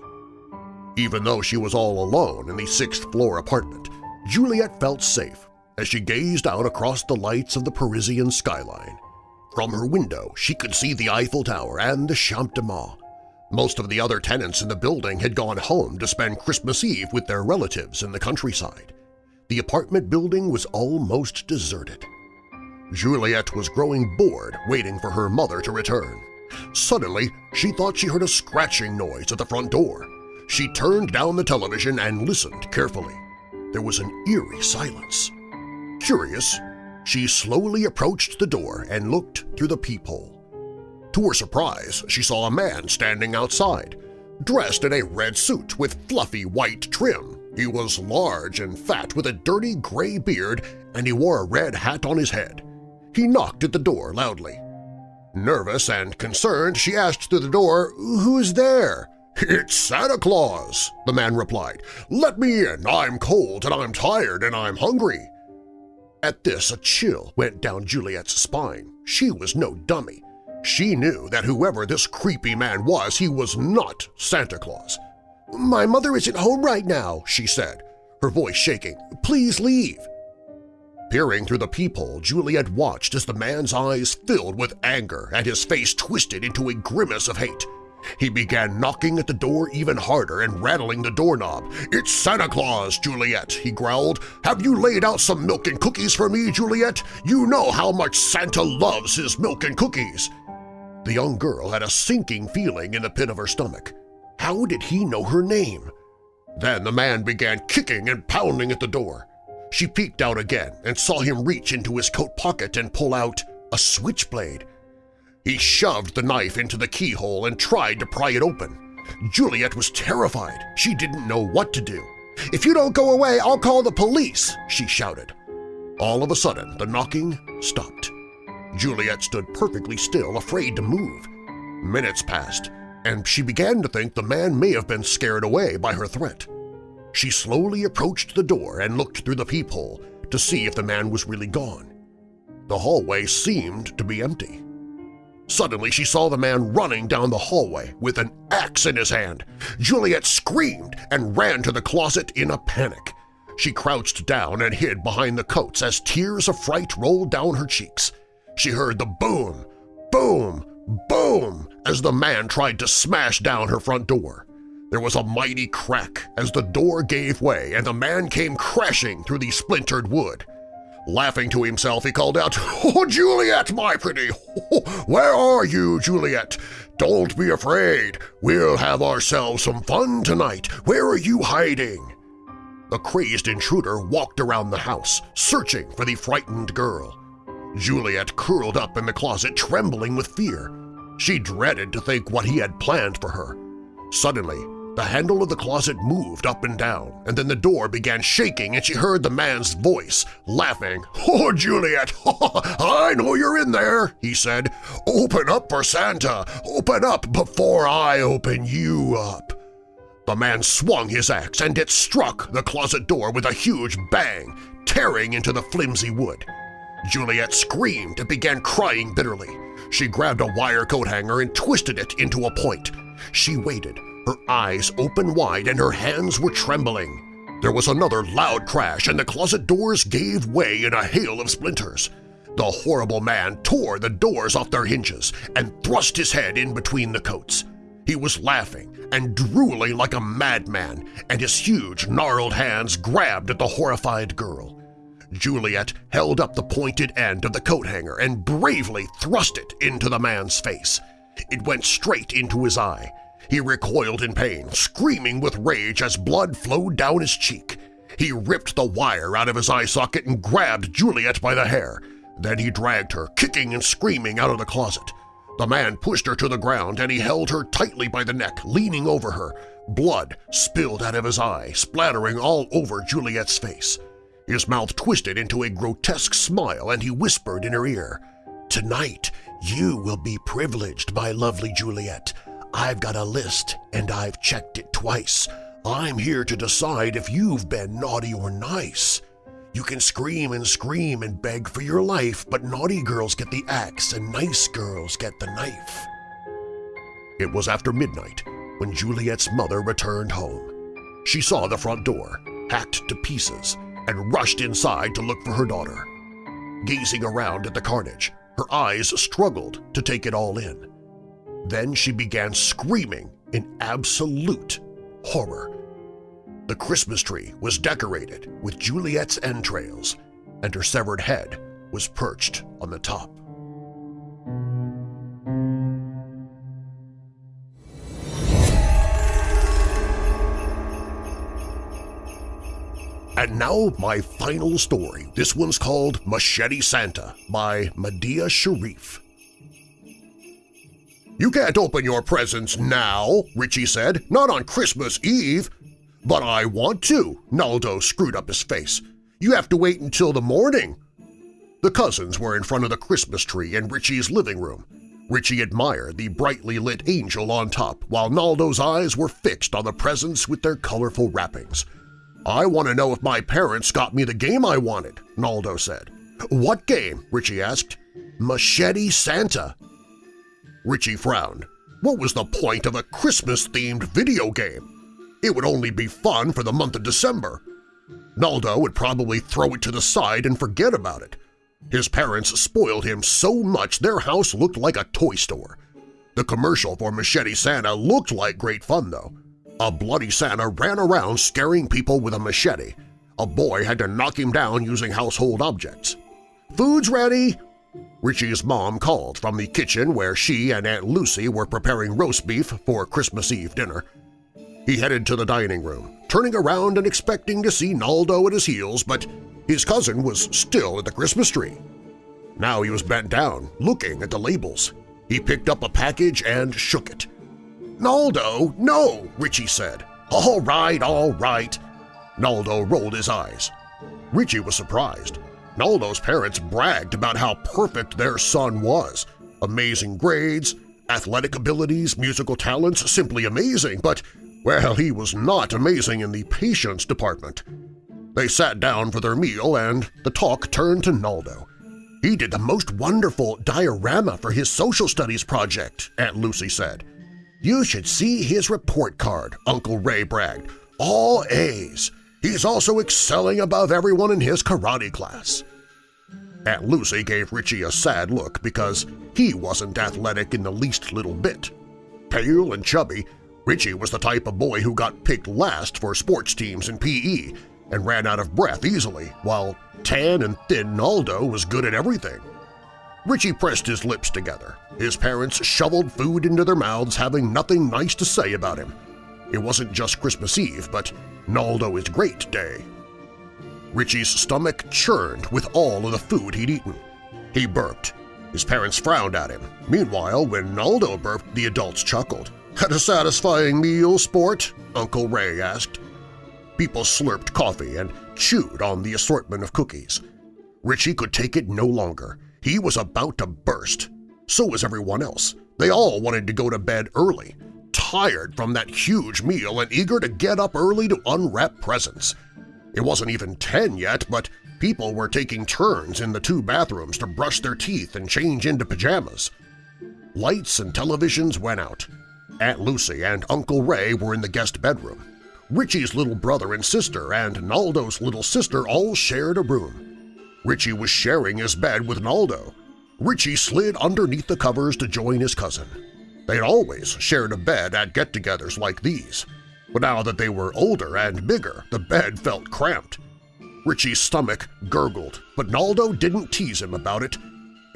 Even though she was all alone in the sixth-floor apartment, Juliet felt safe as she gazed out across the lights of the Parisian skyline. From her window, she could see the Eiffel Tower and the Champ de Mars. Most of the other tenants in the building had gone home to spend Christmas Eve with their relatives in the countryside. The apartment building was almost deserted. Juliette was growing bored waiting for her mother to return. Suddenly, she thought she heard a scratching noise at the front door. She turned down the television and listened carefully. There was an eerie silence. Curious, she slowly approached the door and looked through the peephole. To her surprise, she saw a man standing outside, dressed in a red suit with fluffy white trim. He was large and fat with a dirty gray beard and he wore a red hat on his head. He knocked at the door loudly. Nervous and concerned, she asked through the door, "'Who's there?' "'It's Santa Claus,' the man replied. "'Let me in. I'm cold and I'm tired and I'm hungry.' At this, a chill went down Juliet's spine. She was no dummy. She knew that whoever this creepy man was, he was not Santa Claus. "'My mother isn't home right now,' she said, her voice shaking. "'Please leave.' Peering through the peephole, Juliet watched as the man's eyes filled with anger and his face twisted into a grimace of hate. He began knocking at the door even harder and rattling the doorknob. "'It's Santa Claus, Juliet!' he growled. "'Have you laid out some milk and cookies for me, Juliet? You know how much Santa loves his milk and cookies!' The young girl had a sinking feeling in the pit of her stomach. How did he know her name? Then the man began kicking and pounding at the door. She peeked out again and saw him reach into his coat pocket and pull out a switchblade. He shoved the knife into the keyhole and tried to pry it open. Juliet was terrified. She didn't know what to do. "'If you don't go away, I'll call the police!' she shouted. All of a sudden, the knocking stopped. Juliette stood perfectly still, afraid to move. Minutes passed, and she began to think the man may have been scared away by her threat. She slowly approached the door and looked through the peephole to see if the man was really gone. The hallway seemed to be empty. Suddenly she saw the man running down the hallway with an axe in his hand. Juliet screamed and ran to the closet in a panic. She crouched down and hid behind the coats as tears of fright rolled down her cheeks. She heard the boom, boom, boom as the man tried to smash down her front door. There was a mighty crack as the door gave way and the man came crashing through the splintered wood. Laughing to himself, he called out, "Oh, Juliet, my pretty! Oh, where are you, Juliet? Don't be afraid. We'll have ourselves some fun tonight. Where are you hiding?" The crazed intruder walked around the house, searching for the frightened girl. Juliette curled up in the closet, trembling with fear. She dreaded to think what he had planned for her. Suddenly, the handle of the closet moved up and down, and then the door began shaking and she heard the man's voice, laughing. "Oh, Juliet, I know you're in there," he said. "Open up for Santa! Open up before I open you up!" The man swung his axe and it struck the closet door with a huge bang, tearing into the flimsy wood. Juliette screamed and began crying bitterly. She grabbed a wire coat hanger and twisted it into a point. She waited, her eyes open wide and her hands were trembling. There was another loud crash and the closet doors gave way in a hail of splinters. The horrible man tore the doors off their hinges and thrust his head in between the coats. He was laughing and drooling like a madman, and his huge, gnarled hands grabbed at the horrified girl. Juliet held up the pointed end of the coat hanger and bravely thrust it into the man's face. It went straight into his eye. He recoiled in pain, screaming with rage as blood flowed down his cheek. He ripped the wire out of his eye socket and grabbed Juliet by the hair. Then he dragged her, kicking and screaming, out of the closet. The man pushed her to the ground and he held her tightly by the neck, leaning over her. Blood spilled out of his eye, splattering all over Juliet's face. His mouth twisted into a grotesque smile and he whispered in her ear, Tonight you will be privileged, my lovely Juliet. I've got a list and I've checked it twice. I'm here to decide if you've been naughty or nice. You can scream and scream and beg for your life, but naughty girls get the axe and nice girls get the knife. It was after midnight when Juliet's mother returned home. She saw the front door, hacked to pieces, and rushed inside to look for her daughter. Gazing around at the carnage, her eyes struggled to take it all in. Then she began screaming in absolute horror. The Christmas tree was decorated with Juliet's entrails, and her severed head was perched on the top. And now my final story. This one's called Machete Santa by Medeia Sharif. You can't open your presents now, Richie said, not on Christmas Eve. But I want to, Naldo screwed up his face. You have to wait until the morning. The cousins were in front of the Christmas tree in Richie's living room. Richie admired the brightly lit angel on top, while Naldo's eyes were fixed on the presents with their colorful wrappings. I want to know if my parents got me the game I wanted, Naldo said. What game? Richie asked. Machete Santa. Richie frowned. What was the point of a Christmas-themed video game? It would only be fun for the month of December. Naldo would probably throw it to the side and forget about it. His parents spoiled him so much their house looked like a toy store. The commercial for Machete Santa looked like great fun, though. A bloody Santa ran around scaring people with a machete. A boy had to knock him down using household objects. "'Food's ready!' Richie's mom called from the kitchen where she and Aunt Lucy were preparing roast beef for Christmas Eve dinner. He headed to the dining room, turning around and expecting to see Naldo at his heels, but his cousin was still at the Christmas tree. Now he was bent down, looking at the labels. He picked up a package and shook it. Naldo, no, Richie said. All right, all right. Naldo rolled his eyes. Richie was surprised. Naldo's parents bragged about how perfect their son was. Amazing grades, athletic abilities, musical talents, simply amazing, but, well, he was not amazing in the patience department. They sat down for their meal and the talk turned to Naldo. He did the most wonderful diorama for his social studies project, Aunt Lucy said. You should see his report card, Uncle Ray bragged. All A's. He's also excelling above everyone in his karate class. Aunt Lucy gave Richie a sad look because he wasn't athletic in the least little bit. Pale and chubby, Richie was the type of boy who got picked last for sports teams in PE and ran out of breath easily, while tan and thin Naldo was good at everything. Richie pressed his lips together. His parents shoveled food into their mouths having nothing nice to say about him. It wasn't just Christmas Eve, but Naldo is Great Day. Richie's stomach churned with all of the food he'd eaten. He burped. His parents frowned at him. Meanwhile, when Naldo burped, the adults chuckled. Had a satisfying meal, sport? Uncle Ray asked. People slurped coffee and chewed on the assortment of cookies. Richie could take it no longer. He was about to burst. So was everyone else. They all wanted to go to bed early, tired from that huge meal and eager to get up early to unwrap presents. It wasn't even 10 yet, but people were taking turns in the two bathrooms to brush their teeth and change into pajamas. Lights and televisions went out. Aunt Lucy and Uncle Ray were in the guest bedroom. Richie's little brother and sister and Naldo's little sister all shared a room. Richie was sharing his bed with Naldo. Richie slid underneath the covers to join his cousin. They'd always shared a bed at get-togethers like these, but now that they were older and bigger, the bed felt cramped. Richie's stomach gurgled, but Naldo didn't tease him about it.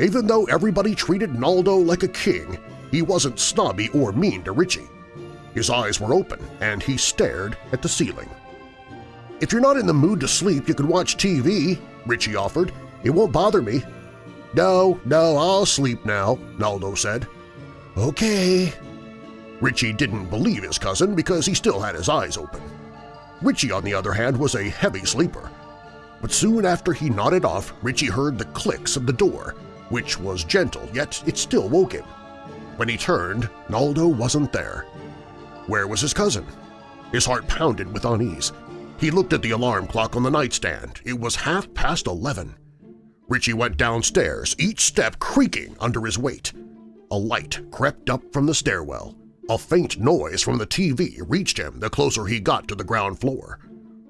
Even though everybody treated Naldo like a king, he wasn't snobby or mean to Richie. His eyes were open, and he stared at the ceiling. "'If you're not in the mood to sleep, you can watch TV,' Richie offered. "'It won't bother me.' "'No, no, I'll sleep now,' Naldo said. "'Okay.' Richie didn't believe his cousin because he still had his eyes open. Richie, on the other hand, was a heavy sleeper. But soon after he nodded off, Richie heard the clicks of the door, which was gentle, yet it still woke him. When he turned, Naldo wasn't there. Where was his cousin? His heart pounded with unease. He looked at the alarm clock on the nightstand. It was half past eleven. Richie went downstairs, each step creaking under his weight. A light crept up from the stairwell. A faint noise from the TV reached him the closer he got to the ground floor.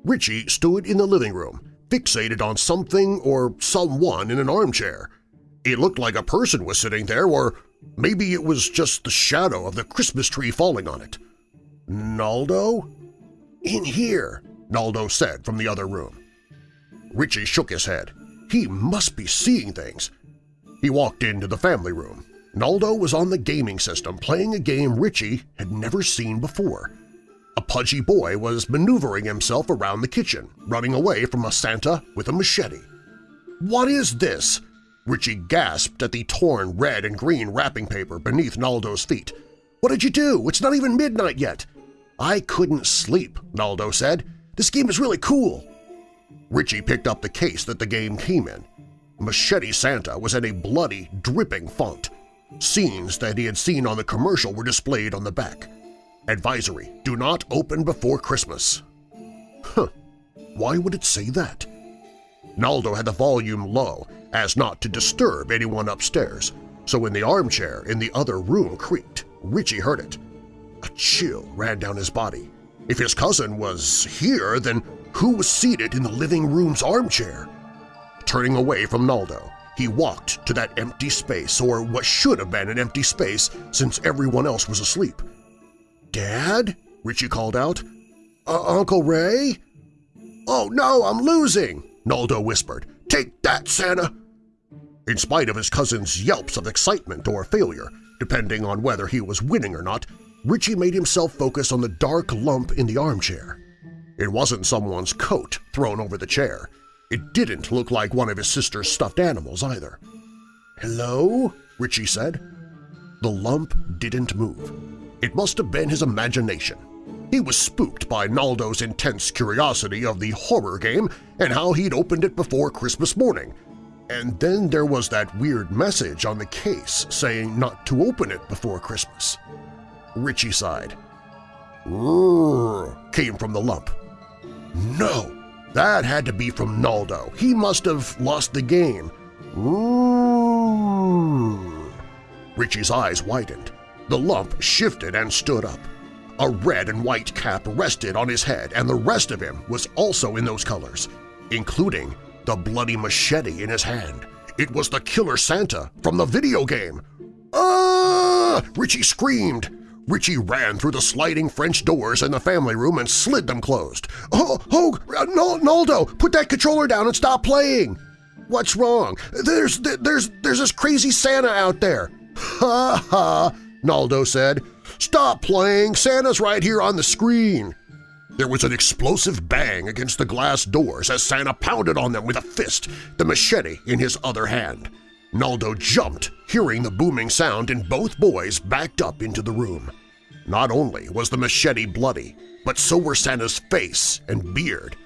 Richie stood in the living room, fixated on something or someone in an armchair. It looked like a person was sitting there, or maybe it was just the shadow of the Christmas tree falling on it. Naldo? In here, Naldo said from the other room. Richie shook his head. He must be seeing things. He walked into the family room. Naldo was on the gaming system playing a game Richie had never seen before. A pudgy boy was maneuvering himself around the kitchen, running away from a Santa with a machete. "'What is this?' Richie gasped at the torn red and green wrapping paper beneath Naldo's feet. "'What did you do? It's not even midnight yet!' "'I couldn't sleep,' Naldo said. "'This game is really cool!' Richie picked up the case that the game came in. Machete Santa was in a bloody, dripping font. Scenes that he had seen on the commercial were displayed on the back. Advisory, do not open before Christmas. Huh, why would it say that? Naldo had the volume low as not to disturb anyone upstairs, so when the armchair in the other room creaked, Richie heard it. A chill ran down his body. If his cousin was here, then who was seated in the living room's armchair? Turning away from Naldo, he walked to that empty space, or what should have been an empty space since everyone else was asleep. "'Dad?' Richie called out. Uh, "'Uncle Ray?' "'Oh no, I'm losing!' Naldo whispered. "'Take that, Santa!' In spite of his cousin's yelps of excitement or failure, depending on whether he was winning or not, Richie made himself focus on the dark lump in the armchair. It wasn't someone's coat thrown over the chair. It didn't look like one of his sister's stuffed animals either. "'Hello?' Richie said. The lump didn't move. It must have been his imagination. He was spooked by Naldo's intense curiosity of the horror game and how he'd opened it before Christmas morning. And then there was that weird message on the case saying not to open it before Christmas. Richie sighed. Rrrr came from the lump. No, that had to be from Naldo. He must have lost the game. Richie's eyes widened. The lump shifted and stood up. A red and white cap rested on his head, and the rest of him was also in those colors, including the bloody machete in his hand. It was the Killer Santa from the video game. Ah! Richie screamed. Richie ran through the sliding French doors in the family room and slid them closed. Oh, oh, uh, Naldo, put that controller down and stop playing! What's wrong? There's, there's, there's this crazy Santa out there. Ha ha, Naldo said. Stop playing! Santa's right here on the screen! There was an explosive bang against the glass doors as Santa pounded on them with a fist, the machete in his other hand. Naldo jumped, hearing the booming sound, and both boys backed up into the room. Not only was the machete bloody, but so were Santa's face and beard.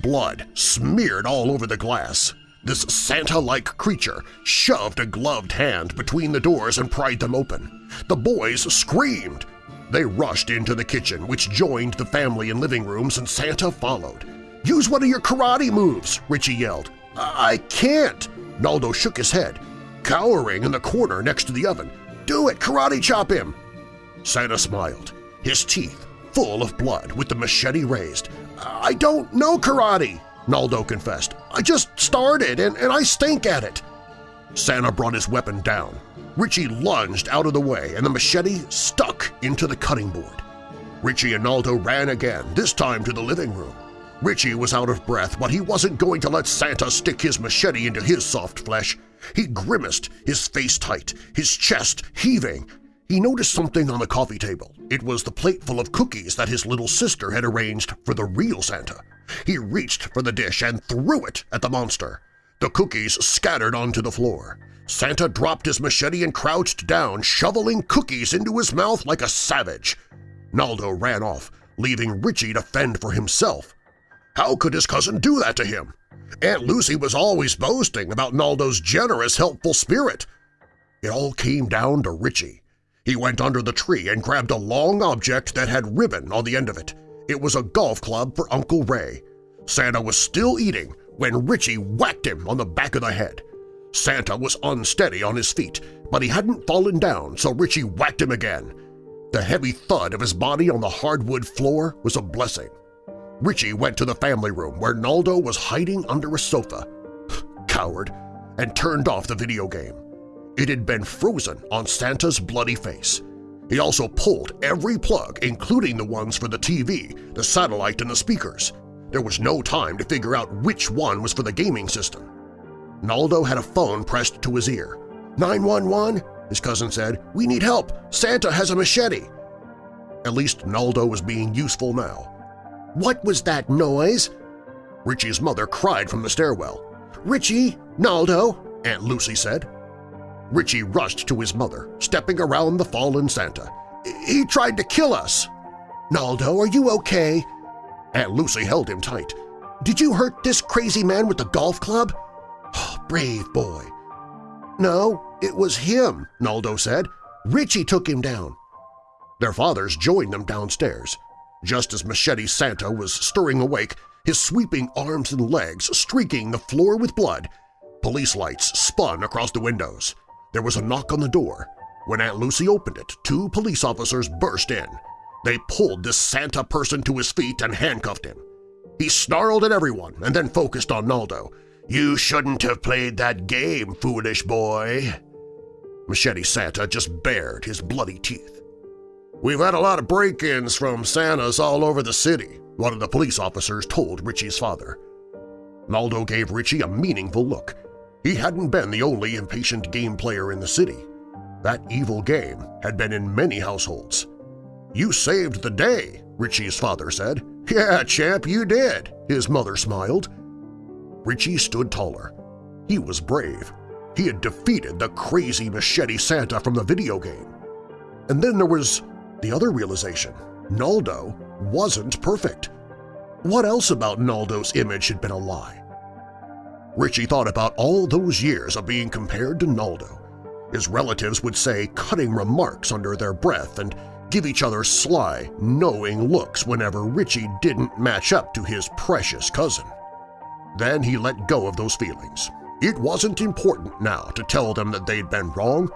Blood smeared all over the glass, this Santa-like creature shoved a gloved hand between the doors and pried them open. The boys screamed. They rushed into the kitchen, which joined the family in living rooms, and Santa followed. "'Use one of your karate moves!' Richie yelled. "'I can't!' Naldo shook his head, cowering in the corner next to the oven. "'Do it! Karate chop him!' Santa smiled, his teeth full of blood with the machete raised. "'I don't know karate!' Naldo confessed. I just started, and, and I stink at it. Santa brought his weapon down. Richie lunged out of the way and the machete stuck into the cutting board. Richie and Naldo ran again, this time to the living room. Richie was out of breath, but he wasn't going to let Santa stick his machete into his soft flesh. He grimaced, his face tight, his chest heaving. He noticed something on the coffee table. It was the plate full of cookies that his little sister had arranged for the real Santa. He reached for the dish and threw it at the monster. The cookies scattered onto the floor. Santa dropped his machete and crouched down, shoveling cookies into his mouth like a savage. Naldo ran off, leaving Richie to fend for himself. How could his cousin do that to him? Aunt Lucy was always boasting about Naldo's generous, helpful spirit. It all came down to Richie. He went under the tree and grabbed a long object that had ribbon on the end of it. It was a golf club for Uncle Ray. Santa was still eating when Richie whacked him on the back of the head. Santa was unsteady on his feet, but he hadn't fallen down, so Richie whacked him again. The heavy thud of his body on the hardwood floor was a blessing. Richie went to the family room where Naldo was hiding under a sofa. Coward! And turned off the video game. It had been frozen on Santa's bloody face. He also pulled every plug, including the ones for the TV, the satellite, and the speakers. There was no time to figure out which one was for the gaming system. Naldo had a phone pressed to his ear. 911? His cousin said, We need help! Santa has a machete! At least Naldo was being useful now. What was that noise? Richie's mother cried from the stairwell. Richie! Naldo! Aunt Lucy said. Richie rushed to his mother, stepping around the fallen Santa. He tried to kill us! Naldo, are you okay? Aunt Lucy held him tight. Did you hurt this crazy man with the golf club? Oh, brave boy. No, it was him, Naldo said. Richie took him down. Their fathers joined them downstairs. Just as Machete Santa was stirring awake, his sweeping arms and legs streaking the floor with blood, police lights spun across the windows. There was a knock on the door. When Aunt Lucy opened it, two police officers burst in. They pulled this Santa person to his feet and handcuffed him. He snarled at everyone and then focused on Naldo. You shouldn't have played that game, foolish boy. Machete Santa just bared his bloody teeth. We've had a lot of break-ins from Santas all over the city, one of the police officers told Richie's father. Naldo gave Richie a meaningful look. He hadn't been the only impatient game player in the city. That evil game had been in many households. You saved the day, Richie's father said. Yeah, champ, you did, his mother smiled. Richie stood taller. He was brave. He had defeated the crazy machete Santa from the video game. And then there was the other realization. Naldo wasn't perfect. What else about Naldo's image had been a lie? Richie thought about all those years of being compared to Naldo. His relatives would say cutting remarks under their breath and give each other sly, knowing looks whenever Richie didn't match up to his precious cousin. Then he let go of those feelings. It wasn't important now to tell them that they'd been wrong.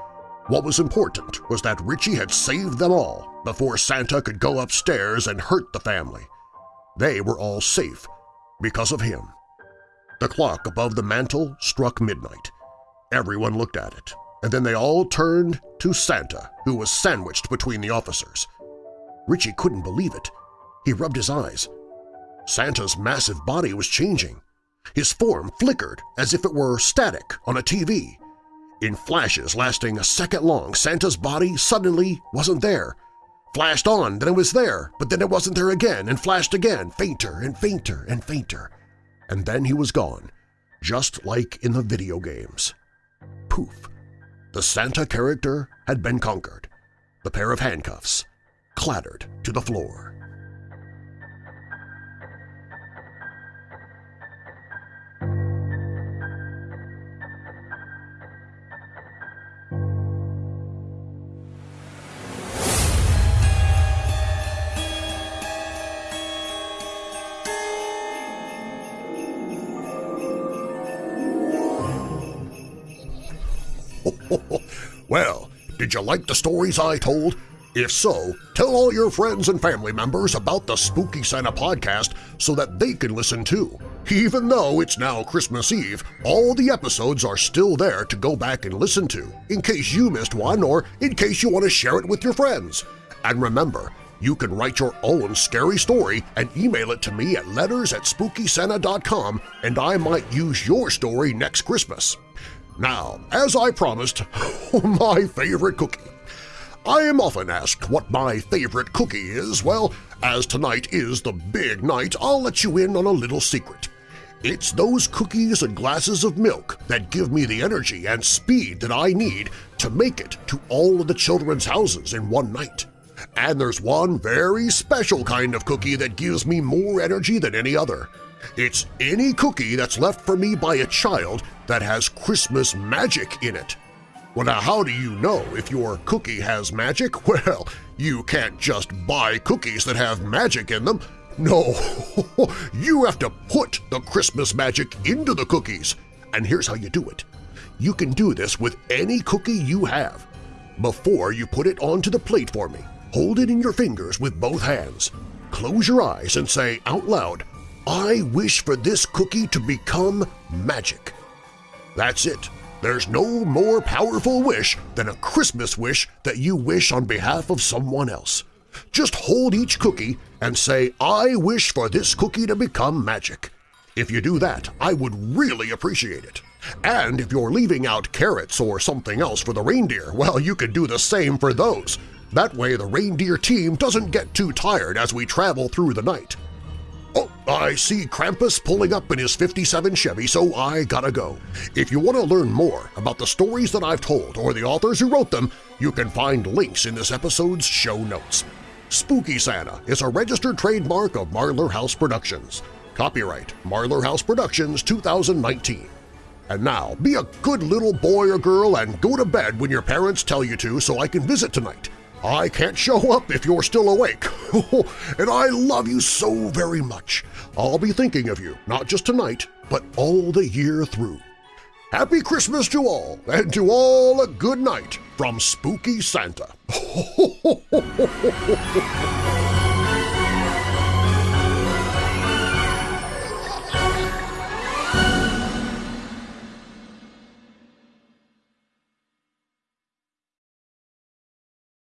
What was important was that Richie had saved them all before Santa could go upstairs and hurt the family. They were all safe because of him. The clock above the mantel struck midnight. Everyone looked at it, and then they all turned to Santa, who was sandwiched between the officers. Richie couldn't believe it. He rubbed his eyes. Santa's massive body was changing. His form flickered as if it were static on a TV. In flashes lasting a second long, Santa's body suddenly wasn't there. Flashed on, then it was there, but then it wasn't there again, and flashed again, fainter and fainter and fainter. And then he was gone, just like in the video games. Poof! The Santa character had been conquered. The pair of handcuffs clattered to the floor. Did you like the stories I told? If so, tell all your friends and family members about the Spooky Santa podcast so that they can listen too. Even though it's now Christmas Eve, all the episodes are still there to go back and listen to, in case you missed one or in case you want to share it with your friends. And remember, you can write your own scary story and email it to me at letters at SpookySanta.com and I might use your story next Christmas. Now, as I promised, oh, my favorite cookie. I am often asked what my favorite cookie is. Well, as tonight is the big night, I'll let you in on a little secret. It's those cookies and glasses of milk that give me the energy and speed that I need to make it to all of the children's houses in one night. And there's one very special kind of cookie that gives me more energy than any other. It's any cookie that's left for me by a child that has Christmas magic in it. Well, now how do you know if your cookie has magic? Well, you can't just buy cookies that have magic in them. No, you have to put the Christmas magic into the cookies. And here's how you do it. You can do this with any cookie you have. Before you put it onto the plate for me, hold it in your fingers with both hands. Close your eyes and say out loud, I wish for this cookie to become magic. That's it. There's no more powerful wish than a Christmas wish that you wish on behalf of someone else. Just hold each cookie and say, I wish for this cookie to become magic. If you do that, I would really appreciate it. And if you're leaving out carrots or something else for the reindeer, well, you could do the same for those. That way the reindeer team doesn't get too tired as we travel through the night. Oh, I see Krampus pulling up in his 57 Chevy, so I gotta go. If you want to learn more about the stories that I've told or the authors who wrote them, you can find links in this episode's show notes. Spooky Santa is a registered trademark of Marlar House Productions. Copyright Marlar House Productions 2019. And now, be a good little boy or girl and go to bed when your parents tell you to so I can visit tonight. I can't show up if you're still awake, and I love you so very much. I'll be thinking of you, not just tonight, but all the year through. Happy Christmas to all, and to all a good night from Spooky Santa.